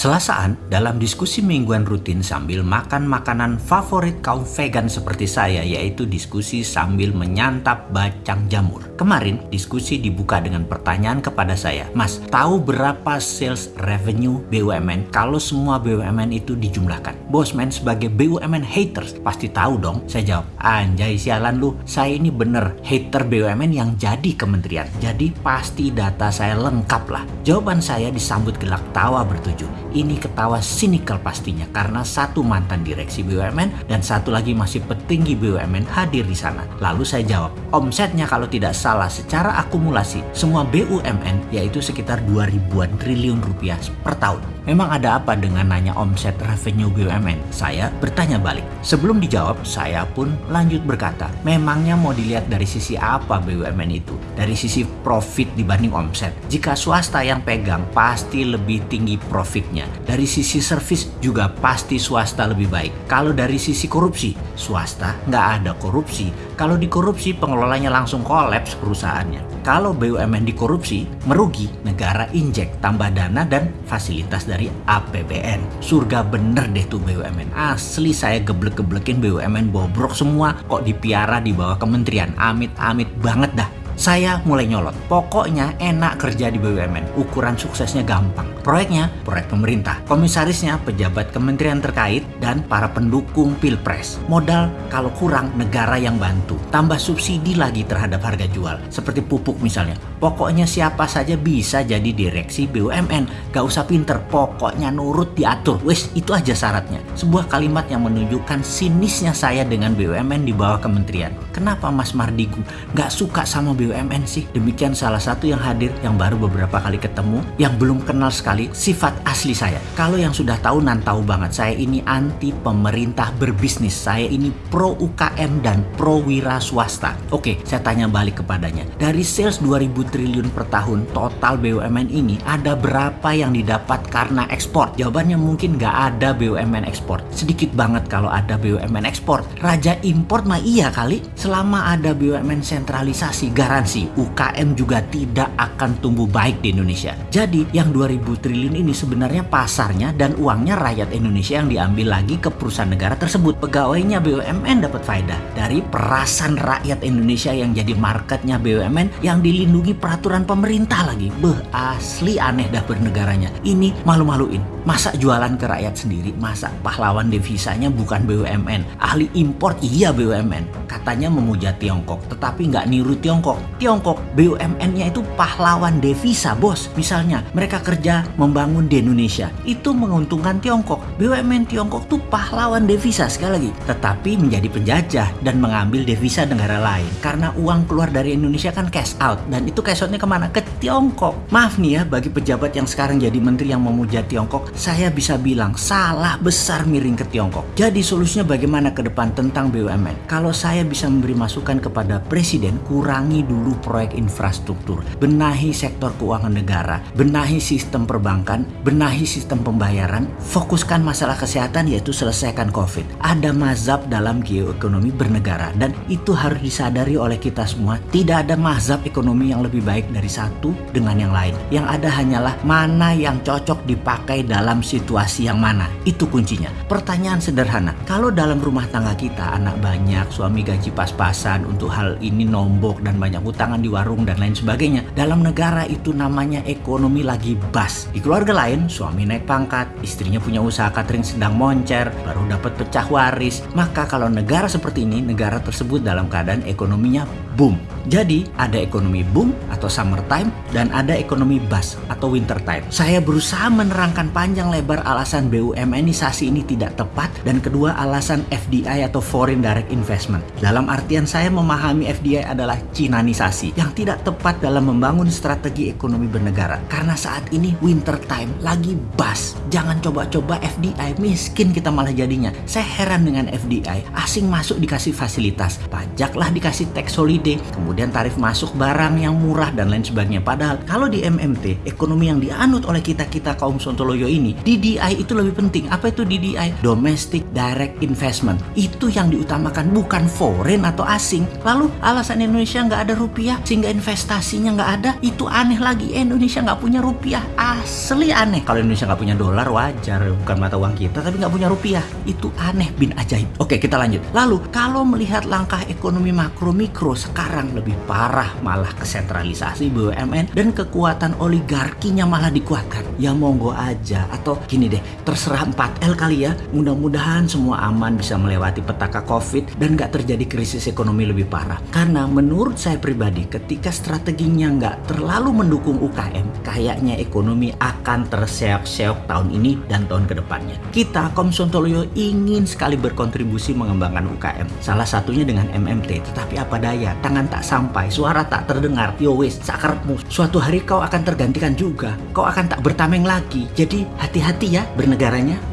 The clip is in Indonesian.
Selasaan dalam diskusi mingguan rutin sambil makan makanan favorit kaum vegan seperti saya yaitu diskusi sambil menyantap bacang jamur. Kemarin diskusi dibuka dengan pertanyaan kepada saya, Mas, tahu berapa sales revenue BUMN kalau semua BUMN itu dijumlahkan? Bosman sebagai BUMN haters pasti tahu dong. Saya jawab, anjay sialan lu, saya ini bener hater BUMN yang jadi kementerian. Jadi pasti data saya lengkap lah. Jawaban saya disambut gelak tawa bertujuh. Ini ketawa sinikal pastinya karena satu mantan direksi BUMN dan satu lagi masih petinggi BUMN hadir di sana. Lalu saya jawab, omsetnya kalau tidak salah secara akumulasi semua BUMN yaitu sekitar 2 ribuan triliun rupiah per tahun. Memang ada apa dengan nanya omset revenue BUMN? Saya bertanya balik. Sebelum dijawab, saya pun lanjut berkata, memangnya mau dilihat dari sisi apa BUMN itu? Dari sisi profit dibanding omset. Jika swasta yang pegang, pasti lebih tinggi profitnya dari sisi servis juga pasti swasta lebih baik. Kalau dari sisi korupsi, swasta nggak ada korupsi. Kalau dikorupsi, pengelolanya langsung kolaps perusahaannya. Kalau BUMN dikorupsi, merugi, negara injek tambah dana dan fasilitas dari APBN. Surga bener deh tuh BUMN. Asli saya geblek-geblekin BUMN bobrok semua kok dipiara di bawah kementerian. Amit-amit banget dah. Saya mulai nyolot. Pokoknya enak kerja di BUMN. Ukuran suksesnya gampang. Proyeknya, proyek pemerintah. Komisarisnya, pejabat kementerian terkait, dan para pendukung pilpres. Modal kalau kurang, negara yang bantu. Tambah subsidi lagi terhadap harga jual. Seperti pupuk misalnya. Pokoknya siapa saja bisa jadi direksi BUMN. Gak usah pinter, pokoknya nurut diatur. Wes, itu aja syaratnya. Sebuah kalimat yang menunjukkan sinisnya saya dengan BUMN di bawah kementerian. Kenapa Mas Mardigu gak suka sama BUMN? Sih? Demikian salah satu yang hadir yang baru beberapa kali ketemu yang belum kenal sekali sifat asli saya. Kalau yang sudah tahu nan tahu banget saya ini anti pemerintah berbisnis. Saya ini pro UKM dan pro wira swasta. Oke, saya tanya balik kepadanya. Dari sales 2000 triliun per tahun total BUMN ini ada berapa yang didapat karena ekspor? Jawabannya mungkin nggak ada BUMN ekspor. Sedikit banget kalau ada BUMN ekspor. Raja import mah iya kali. Selama ada BUMN sentralisasi garansi UKM juga tidak akan tumbuh baik di Indonesia. Jadi yang 2000 triliun ini sebenarnya pasarnya dan uangnya rakyat Indonesia yang diambil lagi ke perusahaan negara tersebut. Pegawainya BUMN dapat faedah dari perasan rakyat Indonesia yang jadi marketnya BUMN yang dilindungi peraturan pemerintah lagi. Beh asli aneh dah bernegaranya. Ini malu-maluin. Masa jualan ke rakyat sendiri? Masa pahlawan devisanya bukan BUMN? Ahli impor iya BUMN. Katanya memuja Tiongkok tetapi nggak niru Tiongkok. Tiongkok BUMN-nya itu pahlawan devisa bos. Misalnya mereka kerja membangun di Indonesia. Itu menguntungkan Tiongkok. BUMN Tiongkok tuh pahlawan devisa sekali lagi. Tetapi menjadi penjajah dan mengambil devisa negara lain. Karena uang keluar dari Indonesia kan cash out. Dan itu cash outnya ke mana? Ke Tiongkok. Maaf nih ya bagi pejabat yang sekarang jadi menteri yang memuja Tiongkok. Saya bisa bilang salah besar miring ke Tiongkok. Jadi solusinya bagaimana ke depan tentang BUMN? Kalau saya bisa memberi masukan kepada Presiden kurangi dulu proyek infrastruktur, benahi sektor keuangan negara, benahi sistem perbankan, benahi sistem pembayaran, fokuskan masalah kesehatan yaitu selesaikan COVID. Ada mazhab dalam geoekonomi bernegara dan itu harus disadari oleh kita semua. Tidak ada mazhab ekonomi yang lebih baik dari satu dengan yang lain. Yang ada hanyalah mana yang cocok dipakai dalam situasi yang mana. Itu kuncinya. Pertanyaan sederhana, kalau dalam rumah tangga kita anak banyak, suami gaji pas-pasan untuk hal ini nombok dan banyak utangan di warung dan lain sebagainya. Dalam negara itu namanya ekonomi lagi bas. Di keluarga lain, suami naik pangkat, istrinya punya usaha catering sedang moncer, baru dapat pecah waris. Maka kalau negara seperti ini, negara tersebut dalam keadaan ekonominya boom. Jadi ada ekonomi boom atau summer time dan ada ekonomi bust atau winter time. Saya berusaha menerangkan panjang lebar alasan BUMNisasi ini tidak tepat dan kedua alasan FDI atau foreign direct investment. Dalam artian saya memahami FDI adalah Cinanisasi yang tidak tepat dalam membangun strategi ekonomi bernegara. Karena saat ini winter time lagi bust. Jangan coba-coba FDI miskin kita malah jadinya. Saya heran dengan FDI asing masuk dikasih fasilitas, pajaklah dikasih tax holiday kemudian tarif masuk barang yang murah dan lain sebagainya. Padahal kalau di MMT, ekonomi yang dianut oleh kita-kita kaum Sontoloyo ini, DDI itu lebih penting. Apa itu DDI? Domestic Direct Investment. Itu yang diutamakan, bukan foreign atau asing. Lalu alasan Indonesia nggak ada rupiah, sehingga investasinya nggak ada, itu aneh lagi. Indonesia nggak punya rupiah, asli aneh. Kalau Indonesia nggak punya dolar, wajar, bukan mata uang kita, tapi nggak punya rupiah. Itu aneh bin ajaib. Oke, kita lanjut. Lalu, kalau melihat langkah ekonomi makro mikro sekarang lebih parah malah kesentralisasi BUMN dan kekuatan oligarkinya malah dikuatkan. Ya monggo aja atau gini deh, terserah 4L kali ya. Mudah-mudahan semua aman bisa melewati petaka Covid dan nggak terjadi krisis ekonomi lebih parah. Karena menurut saya pribadi, ketika strateginya nggak terlalu mendukung UKM, kayaknya ekonomi akan terseok-seok tahun ini dan tahun ke depannya. Kita Komsontoloyo ingin sekali berkontribusi mengembangkan UKM. Salah satunya dengan MMT, tetapi apa daya, tangan tak sampai, suara tak terdengar, yo wis, sakarepmu. Suatu hari kau akan tergantikan juga, kau akan tak bertameng lagi. Jadi hati-hati ya bernegaranya.